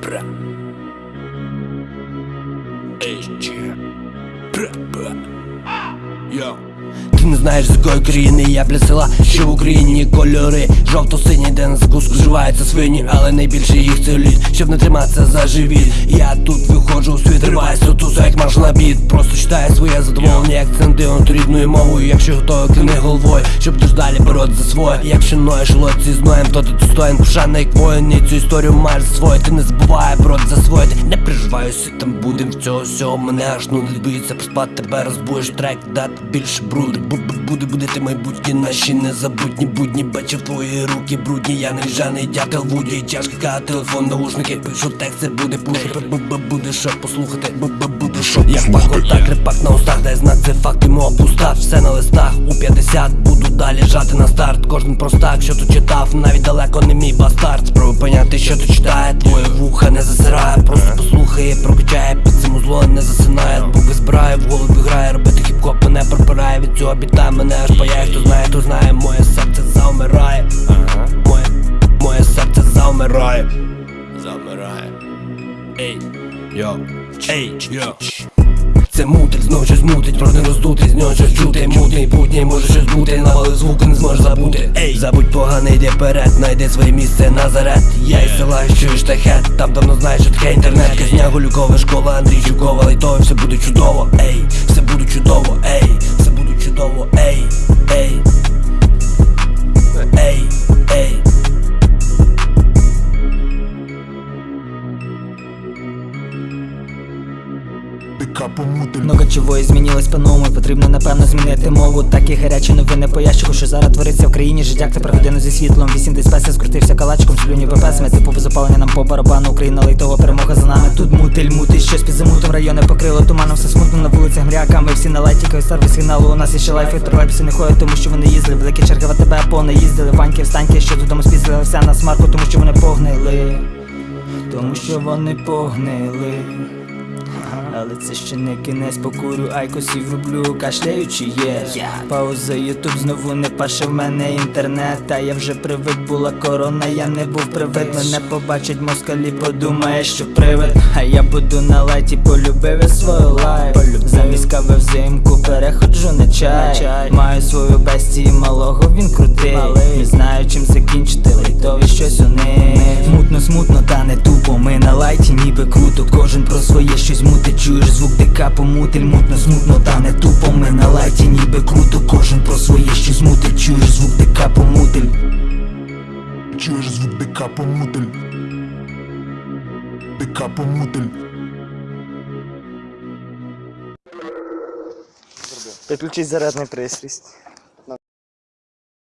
Pra. Este. Pra. Yo. Ти не знаєш з якої країни я бля села, що в Україні кольори жовто-сині, де на закуску вживаються свині, але найбільше їх це щоб не триматися за живіт. Я тут виходжу у світ, риваюсь до як марш на біт Просто читаю своє задоволення, як центион рідною мовою. Якщо готовий, кини головою, щоб дуже далі боротися за своє. Якщо ноєш лодці з ноєм, то ти достоїн пошани, як воїн, і цю історію маєш засвоїти. Ти не забувай брод засвоїти. Не переживаюся, там будем в цього всього мене аж нудить боїться поспати тебе розбуєш трек, дати більше бруди. Бу-бу- Буде будити майбутні наші незабутні будні. Бачив твої руки брудні, я не ржаний дятел вуді. Тяжка телефон, наушники, пишу текст, це буде. Бу-бу- Буде що послухати, буде що. Я пак так, репак на устах, дай знак, це факт, йому опустав Все на листах, у 50 буду далі жати на старт. Кожен простак, що тут читав, навіть далеко не мій бастард. Спробуй поняти, що тут читає, твоє вуха не засирає Просто послухає, прокачає, під цим не засинає бо визбирає, в голові грає, робити хіп-хоп мене пропирає Від цього біта мене аж паяє, хто знає, хто знає, моє серце завмирає Моє, моє серце завмирає Завмирає Ей, йо, ей, йо це мутить, знов щось мутить, проти не з нього щось чути. Мутний путній, може щось бути, навали звуки не зможеш забути. Ей, забудь погане, йди вперед, найди своє місце назарет Я із села, що штахет, там давно знаєш, що таке інтернет. Казня Гулюкова, школа, Андрій Чукова, лайтове, все буде чудово, ей, все буде чудово, ей, все буде чудово, ей Ей, Дика помутель Много чого і змінилось по-новому і Потрібно напевно змінити мову. Такі гарячі новини по ящику, що зараз твориться в країні. Життя це про годину зі світлом. Вісім десь песня скрутився калачком Слюні ППСами, типу запалення нам по барабану. Україна лейтова перемога за нами. Тут мутиль, мутить, щось під замутом Райони покрило туманом, все смутно на вулицях мряками Всі на лайтіках, сервіс сигналу. У нас є ще лайфи, тролейбуси не ходять, тому що вони їздили. Великі черги в АТБ повне їздили. Ваньки, встаньки, що додому спіздили. Вся на смарку, тому що вони погнили. Тому що вони погнили але це ще не кінець покурю, айкосів роблю, кашляючи є Пауза, ютуб знову не паше в мене інтернет Та я вже привик була корона, я не був привид. Мене побачить москалі, подумає, що привид. А я буду на лайті, полюбив я свою life. Замість кави взимку переходжу на чай. Маю свою бестію малого, він крутий. Не знаю чим закінчити, лайтові щось у них Мутно, смутно, та лайті ніби круто Кожен про своє щось мутить, чуєш звук дика помутиль Мутно, смутно, та не тупо, ми на лайті ніби круто Кожен про своє щось мутить, чуєш звук дика помутиль. Чуєш звук дика помутель Дика помутель Підключіть зарядний пристрій